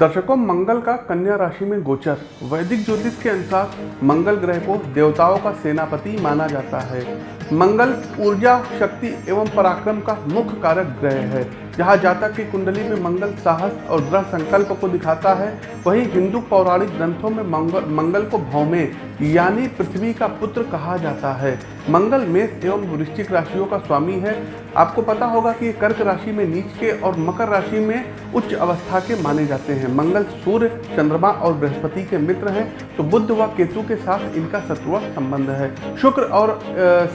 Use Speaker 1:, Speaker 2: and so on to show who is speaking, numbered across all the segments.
Speaker 1: दर्शकों, मंगल का कन्या राशि में गोचर। वैदिक ज्योतिष के अनुसार मंगल ग्रह को देवताओं का सेनापति माना जाता है। मंगल, ऊर्जा, शक्ति एवं पराक्रम का मुख्य कारक ग्रह है। जहाँ जातक की कुंडली में मंगल साहस और दृढ़ संकल्प को दिखाता है, वहीं हिंदू पौराणिक ग्रंथों में मंगल मंगल को भौमे, यानी पृथ्वी का पुत्र कहा जाता है। मंगल मेष एवं वृश्चिक राशियों का स्वामी है। आपको पता होगा कि कर्क राशि में नीच के और मकर राशि में उच्च अवस्था के माने जाते हैं। मंगल सूर्य, चंद्रमा और बृहस्पति के मित्र हैं तो बुद्ध व केतु के साथ इनका शत्रुआ संबंध है। शुक्र और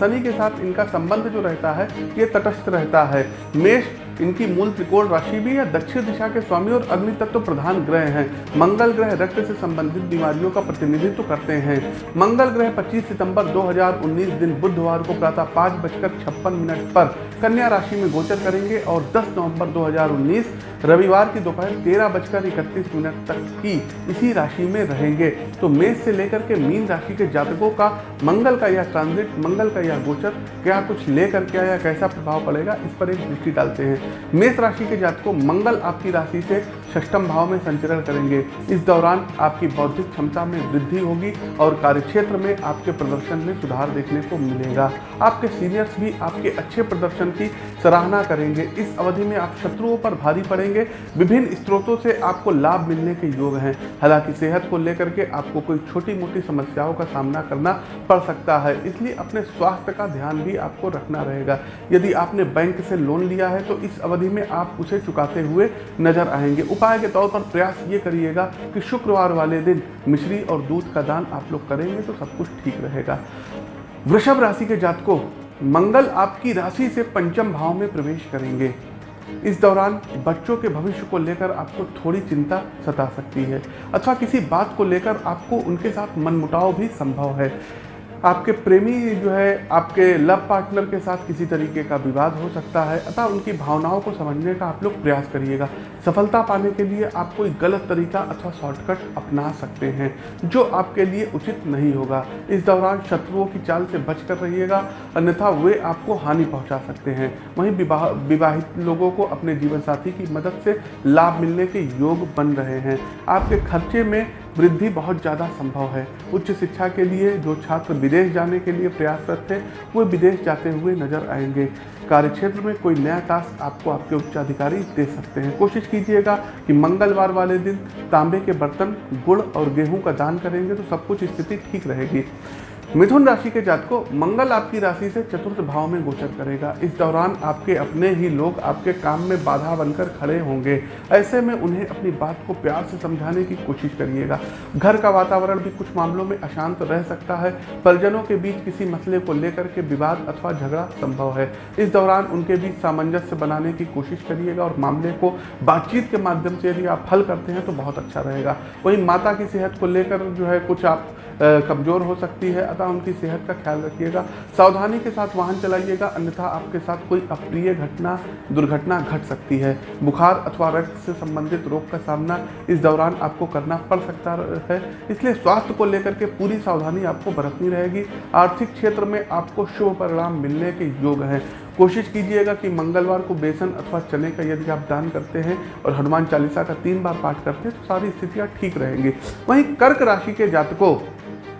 Speaker 1: शनि के साथ इनका संबंध जो रहता है, ये तटस्थ रहता है। मेष इनकी मूल त्रिकोण राशि भी है, दक्षिण दिशा के स्वामी और अग्नि तत्व तो प्रधान ग्रह हैं। मंगल ग्रह रक्त से संबंधित बीमारियों का प्रतिनिधित्व करते हैं। मंगल ग्रह 25 सितंबर 2019 दिन बुधवार को प्रातः पाँच बजकर छप्पन मिनट पर कन्या राशि में गोचर करेंगे और 10 नवंबर 2019 रविवार की दोपहर तेरह बजकर इकतीस मिनट तक की इसी राशि में रहेंगे। तो मेष से लेकर के मीन राशि के जातकों का मंगल का यह ट्रांजिट मंगल का यह गोचर, क्या कुछ लेकर के या कैसा प्रभाव पड़ेगा, इस पर एक दृष्टि डालते हैं। मेष राशि के जातकों, मंगल आपकी राशि से षष्टम भाव में संचरण करेंगे। इस दौरान आपकी बौद्धिक क्षमता में वृद्धि होगी और कार्यक्षेत्र में आपके प्रदर्शन में सुधार देखने को मिलेगा। आपके सीनियर्स भी आपके अच्छे प्रदर्शन की सराहना करेंगे। इस अवधि में आप शत्रुओं पर भारी पड़ेंगे। विभिन्न स्रोतों से आपको लाभ मिलने के योग हैं। हालाँकि सेहत को लेकर के आपको कोई छोटी मोटी समस्याओं का सामना करना पड़ सकता है। इसलिए अपने स्वास्थ्य का ध्यान भी आपको रखना रहेगा। यदि आपने बैंक से लोन लिया है तो इस अवधि में आप उसे चुकाते हुए नज़र आएँगे। उपाय के तौर पर प्रयास ये करिएगा कि शुक्रवार वाले दिन मिश्री और दूध का दान आप लोग करेंगे तो सब कुछ ठीक रहेगा। वृषभ राशि के जातकों, मंगल आपकी राशि से पंचम भाव में प्रवेश करेंगे। इस दौरान बच्चों के भविष्य को लेकर आपको थोड़ी चिंता सता सकती है। अथवा किसी बात को लेकर आपको उनके साथ मनमुटाव भी संभव है। आपके प्रेमी जो है, आपके लव पार्टनर के साथ किसी तरीके का विवाद हो सकता है, अतः उनकी भावनाओं को समझने का आप लोग प्रयास करिएगा। सफलता पाने के लिए आप कोई गलत तरीका अथवा शॉर्टकट अपना सकते हैं, जो आपके लिए उचित नहीं होगा। इस दौरान शत्रुओं की चाल से बच कर रहिएगा, अन्यथा वे आपको हानि पहुँचा सकते हैं। वहीं विवाह, विवाहित लोगों को अपने जीवन साथी की मदद से लाभ मिलने के योग बन रहे हैं। आपके खर्चे में वृद्धि बहुत ज़्यादा संभव है। उच्च शिक्षा के लिए जो छात्र विदेश जाने के लिए प्रयासरत थे, वो विदेश जाते हुए नज़र आएँगे। कार्यक्षेत्र में कोई नया टास्क आपको आपके उच्चाधिकारी दे सकते हैं। कोशिश कीजिएगा कि मंगलवार वाले दिन तांबे के बर्तन, गुड़ और गेहूँ का दान करेंगे तो सब कुछ स्थिति ठीक रहेगी। मिथुन राशि के जातकों, मंगल आपकी राशि से चतुर्थ भाव में गोचर करेगा। इस दौरान आपके अपने ही लोग आपके काम में बाधा बनकर खड़े होंगे। ऐसे में उन्हें अपनी बात को प्यार से समझाने की कोशिश करिएगा। घर का वातावरण भी कुछ मामलों में अशांत रह सकता है। परिजनों के बीच किसी मसले को लेकर के विवाद अथवा झगड़ा संभव है। इस दौरान उनके बीच सामंजस्य बनाने की कोशिश करिएगा और मामले को बातचीत के माध्यम से यदि आप हल करते हैं तो बहुत अच्छा रहेगा। वहीं माता की सेहत को लेकर जो है कुछ आप कमज़ोर हो सकती है। अतः उनकी सेहत का ख्याल रखिएगा। सावधानी के साथ वाहन चलाइएगा, अन्यथा आपके साथ कोई अप्रिय घटना, दुर्घटना घट सकती है। बुखार अथवा रक्त से संबंधित रोग का सामना इस दौरान आपको करना पड़ सकता है। इसलिए स्वास्थ्य को लेकर के पूरी सावधानी आपको बरतनी रहेगी। आर्थिक क्षेत्र में आपको शुभ परिणाम मिलने के योग हैं। कोशिश कीजिएगा कि मंगलवार को बेसन अथवा चने का यदि आप दान करते हैं और हनुमान चालीसा का तीन बार पाठ करते हैं तो सारी स्थितियाँ ठीक रहेंगी। वहीं कर्क राशि के जातकों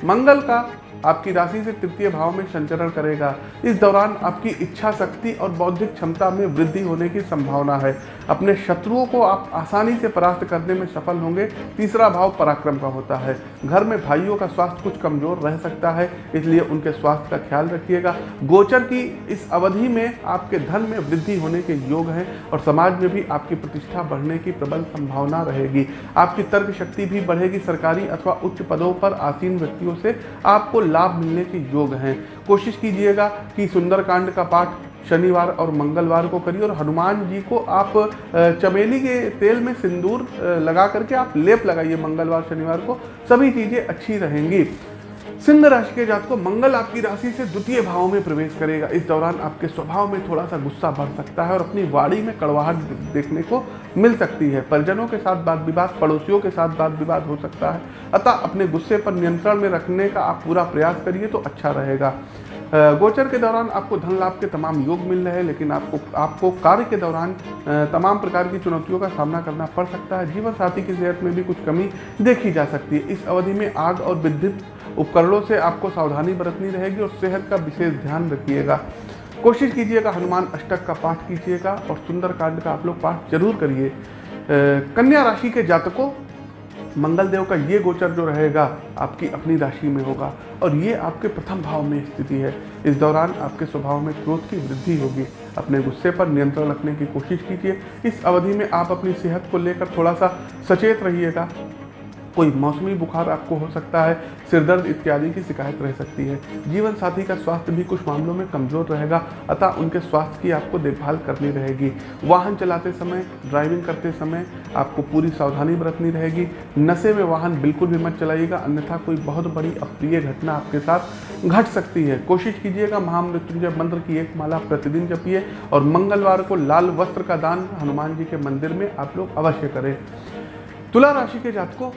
Speaker 1: मंगल का आपकी राशि से तृतीय भाव में संचरण करेगा। इस दौरान आपकी इच्छा शक्ति और बौद्धिक क्षमता में वृद्धि होने की संभावना है। अपने शत्रुओं को आप आसानी से परास्त करने में सफल होंगे। तीसरा भाव पराक्रम का होता है। घर में भाइयों का स्वास्थ्य कुछ कमज़ोर रह सकता है, इसलिए उनके स्वास्थ्य का ख्याल रखिएगा। गोचर की इस अवधि में आपके धन में वृद्धि होने के योग हैं और समाज में भी आपकी प्रतिष्ठा बढ़ने की प्रबल संभावना रहेगी। आपकी तर्क शक्ति भी बढ़ेगी। सरकारी अथवा उच्च पदों पर आसीन व्यक्तियों से आपको लाभ मिलने के योग हैं। कोशिश कीजिएगा कि सुंदरकांड का पाठ शनिवार और मंगलवार को करिए और हनुमान जी को आप चमेली के तेल में सिंदूर लगा करके आप लेप लगाइए मंगलवार, शनिवार को। सभी चीज़ें अच्छी रहेंगी। सिंह राशि के जात को मंगल आपकी राशि से द्वितीय भाव में प्रवेश करेगा। इस दौरान आपके स्वभाव में थोड़ा सा गुस्सा बढ़ सकता है और अपनी वाड़ी में कड़वाहट देखने को मिल सकती है। परिजनों के साथ बात विवाद पड़ोसियों के साथ बात विवाद हो सकता है। अतः अपने गुस्से पर नियंत्रण में रखने का आप पूरा प्रयास करिए तो अच्छा रहेगा। गोचर के दौरान आपको धन लाभ के तमाम योग मिल रहे हैं, लेकिन आपको आपको कार्य के दौरान तमाम प्रकार की चुनौतियों का सामना करना पड़ सकता है। जीवन साथी की सेहत में भी कुछ कमी देखी जा सकती है। इस अवधि में आग और विद्युत उपकरणों से आपको सावधानी बरतनी रहेगी और सेहत का विशेष ध्यान रखिएगा। कोशिश कीजिएगा, हनुमान अष्टक का पाठ कीजिएगा और सुंदर कांड का आप लोग पाठ ज़रूर करिए। कन्या राशि के जातकों मंगल देव का ये गोचर जो रहेगा, आपकी अपनी राशि में होगा और ये आपके प्रथम भाव में स्थिति है। इस दौरान आपके स्वभाव में क्रोध की वृद्धि होगी। अपने गुस्से पर नियंत्रण रखने की कोशिश कीजिए। इस अवधि में आप अपनी सेहत को लेकर थोड़ा सा सचेत रहिएगा। कोई मौसमी बुखार आपको हो सकता है, सिरदर्द इत्यादि की शिकायत रह सकती है। जीवन साथी का स्वास्थ्य भी कुछ मामलों में कमज़ोर रहेगा, अतः उनके स्वास्थ्य की आपको देखभाल करनी रहेगी। वाहन चलाते समय ड्राइविंग करते समय आपको पूरी सावधानी बरतनी रहेगी। नशे में वाहन बिल्कुल भी मत चलाइएगा, अन्यथा कोई बहुत बड़ी अप्रिय घटना आपके साथ घट सकती है। कोशिश कीजिएगा महामृत्युंजय मंत्र की एक माला प्रतिदिन जपिए और मंगलवार को लाल वस्त्र का दान हनुमान जी के मंदिर में आप लोग अवश्य करें। तुला राशि के जातकों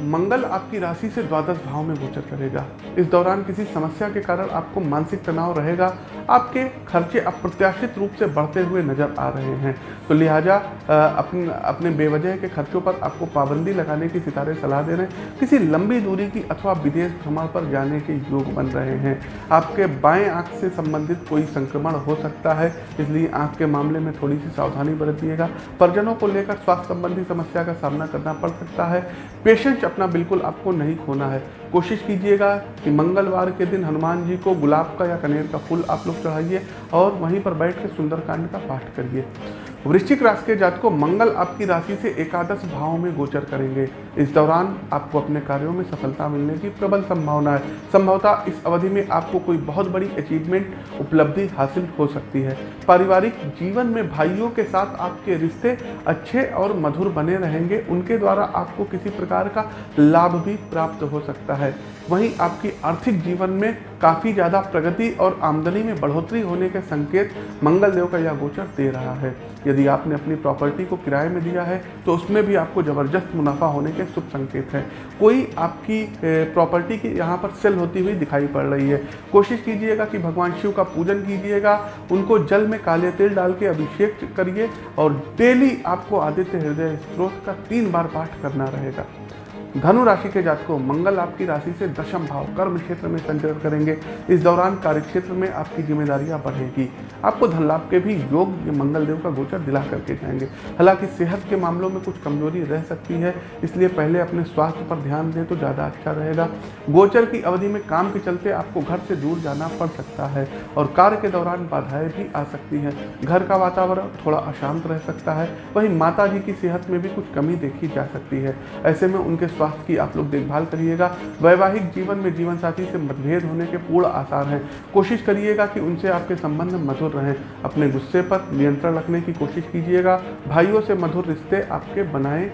Speaker 1: मंगल आपकी राशि से द्वादश भाव में गोचर करेगा। इस दौरान किसी समस्या के कारण आपको मानसिक तनाव रहेगा। आपके खर्चे अप्रत्याशित रूप से बढ़ते हुए नज़र आ रहे हैं। तो लिहाजा अपने अपने बेवजह के खर्चों पर आपको पाबंदी लगाने की सितारे सलाह दे रहे हैं किसी लंबी दूरी की अथवा विदेश भ्रमण पर जाने के योग बन रहे हैं। आपके बाएँ आँख से संबंधित कोई संक्रमण हो सकता है, इसलिए आँख के मामले में थोड़ी सी सावधानी बरतिएगा। परिजनों को लेकर स्वास्थ्य संबंधी समस्या का सामना करना पड़ सकता है। पेशेंट अपना बिल्कुल आपको नहीं खोना है। कोशिश कीजिएगा कि मंगलवार के दिन हनुमान जी को गुलाब का या कनेर का फूल आप लोग चढ़ाइए और वहीं पर बैठ के सुंदरकांड का पाठ करिए। वृश्चिक राशि के जात को मंगल आपकी राशि से एकादश भाव में गोचर करेंगे। इस दौरान आपको अपने कार्यों में सफलता मिलने की प्रबल संभावना है। संभवतः इस अवधि में आपको कोई बहुत बड़ी अचीवमेंट उपलब्धि हासिल हो सकती है। पारिवारिक जीवन में भाइयों के साथ आपके रिश्ते अच्छे और मधुर बने रहेंगे। उनके द्वारा आपको किसी प्रकार का लाभ भी प्राप्त हो सकता है। वहीं आपकी आर्थिक जीवन में काफ़ी ज़्यादा प्रगति और आमदनी में बढ़ोतरी होने के संकेत मंगलदेव का यह गोचर दे रहा है। यदि आपने अपनी प्रॉपर्टी को किराए में दिया है तो उसमें भी आपको ज़बरदस्त मुनाफा होने के शुभ संकेत हैं। कोई आपकी प्रॉपर्टी की यहाँ पर सेल होती हुई दिखाई पड़ रही है, कोशिश कीजिएगा कि भगवान शिव का पूजन कीजिएगा, उनको जल में काले तेल डाल के अभिषेक करिए, और डेली आपको आदित्य हृदय स्त्रोत का तीन बार पाठ करना रहेगा। धनु राशि के जातकों, मंगल आपकी राशि से दशम भाव, कर्म क्षेत्र में संचरण करेंगे। इस दौरान कार्य क्षेत्र में आपकी जिम्मेदारियाँ बढ़ेगी। आपको धन लाभ के भी योग मंगल देव का गोचर दिला करके जाएँगे। हालाँकि सेहत के मामलों में कुछ कमज़ोरी रह सकती है, इसलिए पहले अपने स्वास्थ्य पर ध्यान दें तो ज़्यादा अच्छा रहेगा। गोचर की अवधि में काम के चलते आपको घर से दूर जाना पड़ सकता है और कार्य के दौरान बाधाएँ भी आ सकती है। घर का वातावरण थोड़ा अशांत रह सकता है। वहीं माता जी की सेहत में भी कुछ कमी देखी जा सकती है। ऐसे में उनके स्वास्थ्य की आप लोग देखभाल करिएगा। वैवाहिक जीवन में जीवन साथी से मतभेद होने के पूर्ण आसार हैं। कोशिश करिएगा कि उनसे आपके संबंध मधुर रहें। अपने गुस्से पर नियंत्रण रखने की कोशिश कीजिएगा। भाइयों से मधुर रिश्ते आपके बनाए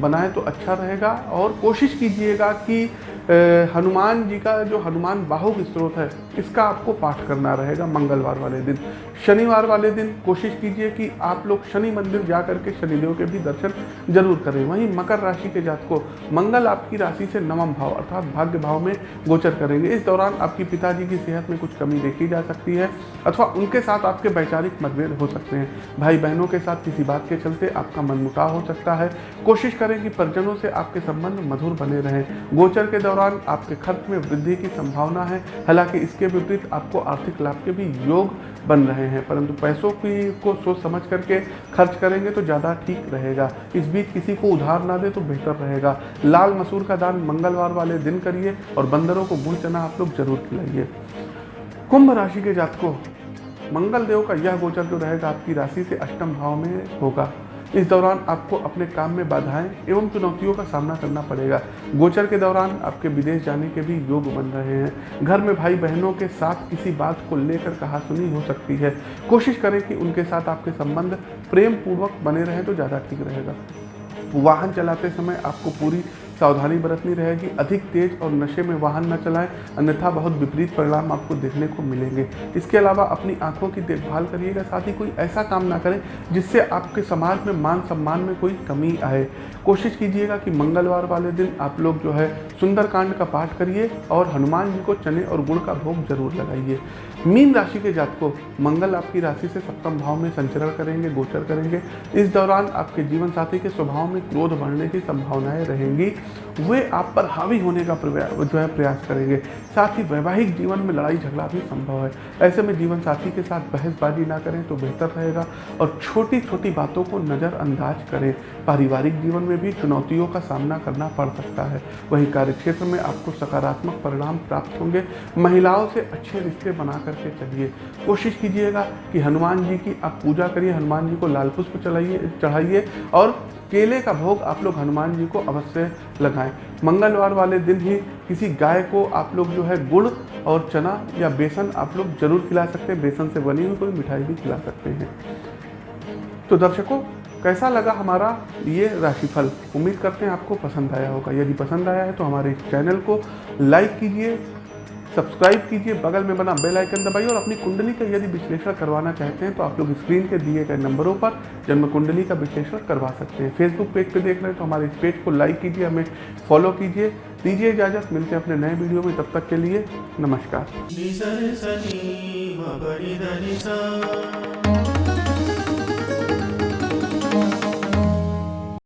Speaker 1: बनाए तो अच्छा रहेगा। और कोशिश कीजिएगा कि हनुमान जी का जो हनुमान बाहुक स्त्रोत है, इसका आपको पाठ करना रहेगा मंगलवार वाले दिन। शनिवार वाले दिन कोशिश कीजिए कि आप लोग शनि मंदिर जा करके शनिदेव के भी दर्शन ज़रूर करें। वहीं मकर राशि के जात को। मंगल आपकी राशि से नवम भाव अर्थात भाग्य भाव में गोचर करेंगे। इस दौरान आपकी पिताजी की सेहत में कुछ कमी देखी जा सकती है अथवा उनके साथ आपके वैचारिक मतभेद हो सकते हैं। भाई बहनों के साथ किसी बात के चलते आपका मनमुटाव हो सकता है। कोशिश करें कि परिजनों से आपके संबंध मधुर बने रहें। गोचर के दौरान आपके खर्च में वृद्धि की संभावना है। हालाँकि इसके विपरीत आपको आर्थिक लाभ के भी योग बन रहे हैं, परंतु पैसों की को सोच समझ करके खर्च करेंगे तो ज़्यादा ठीक रहेगा। इस बीच किसी को उधार ना दे तो बेहतर रहेगा। लाल मसूर का दान मंगलवार वाले दिन करिए और बंदरों को गुड़ चना आप लोग ज़रूर खिलाइए। कुंभ राशि के जातकों मंगल देव का यह गोचर जो रहेगा आपकी राशि से अष्टम भाव में होगा। इस दौरान आपको अपने काम में बाधाएँ एवं चुनौतियों का सामना करना पड़ेगा। गोचर के दौरान आपके विदेश जाने के भी योग बन रहे हैं। घर में भाई बहनों के साथ किसी बात को लेकर कहा सुनी हो सकती है। कोशिश करें कि उनके साथ आपके संबंध प्रेम पूर्वक बने रहें तो ज़्यादा ठीक रहेगा। वाहन चलाते समय आपको पूरी सावधानी बरतनी रहेगी। अधिक तेज और नशे में वाहन न चलाएँ। अन्यथा बहुत विपरीत परिणाम आपको देखने को मिलेंगे। इसके अलावा अपनी आँखों की देखभाल करिएगा। साथ ही कोई ऐसा काम ना करें जिससे आपके समाज में मान सम्मान में कोई कमी आए। कोशिश कीजिएगा कि मंगलवार वाले दिन आप लोग जो है सुंदरकांड का पाठ करिए और हनुमान जी को चने और गुड़ का भोग ज़रूर लगाइए। मीन राशि के जातकों, मंगल आपकी राशि से सप्तम भाव में संचरण करेंगे, गोचर करेंगे। इस दौरान आपके जीवन साथी के स्वभाव में क्रोध बढ़ने की संभावनाएँ रहेंगी। वे आप पर हावी होने का जो है प्रयास करेंगे। साथ ही वैवाहिक जीवन में लड़ाई झगड़ा भी संभव है। ऐसे में जीवन साथी के साथ बहसबाजी ना करें तो बेहतर रहेगा और छोटी छोटी बातों को नज़रअंदाज करें। पारिवारिक जीवन में भी चुनौतियों का सामना करना पड़ सकता है। वहीं कार्यक्षेत्र में आपको सकारात्मक परिणाम प्राप्त होंगे। महिलाओं से अच्छे रिश्ते बना करके चलिए। कोशिश कीजिएगा कि हनुमान जी की आप पूजा करिए। हनुमान जी को लाल पुष्प चढ़ाइए और केले का भोग आप लोग हनुमान जी को अवश्य लगाएँ। मंगलवार वाले दिन ही किसी गाय को आप लोग जो है गुड़ और चना या बेसन आप लोग ज़रूर खिला सकते हैं। बेसन से बनी हुई कोई मिठाई भी खिला सकते हैं। तो दर्शकों, कैसा लगा हमारा ये राशिफल? उम्मीद करते हैं आपको पसंद आया होगा। यदि पसंद आया है तो हमारे इस चैनल को लाइक कीजिए सब्सक्राइब कीजिए, बगल में बना बेल आइकन दबाइए और अपनी कुंडली का यदि विश्लेषण करवाना चाहते हैं तो आप लोग स्क्रीन के दिए गए नंबरों पर जन्म कुंडली का विश्लेषण करवा सकते हैं। फेसबुक पेज पे देख रहे हैं तो हमारे इस पेज को लाइक कीजिए, हमें फॉलो कीजिए। दीजिए इजाज़त, मिलते हैं अपने नए वीडियो में। तब तक के लिए नमस्कार।